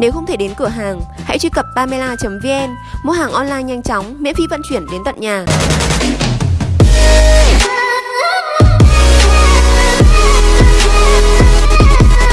Nếu không thể đến cửa hàng, hãy truy cập pamela.vn, mua hàng online nhanh chóng, miễn phí vận chuyển đến tận nhà.